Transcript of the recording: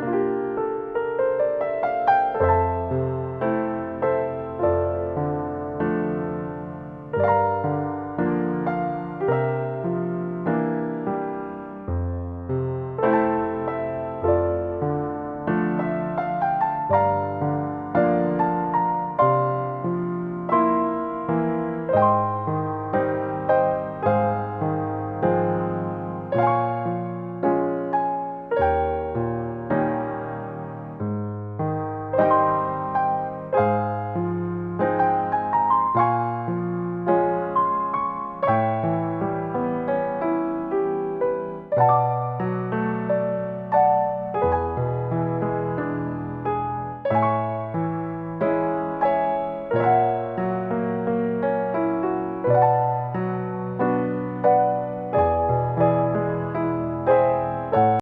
you you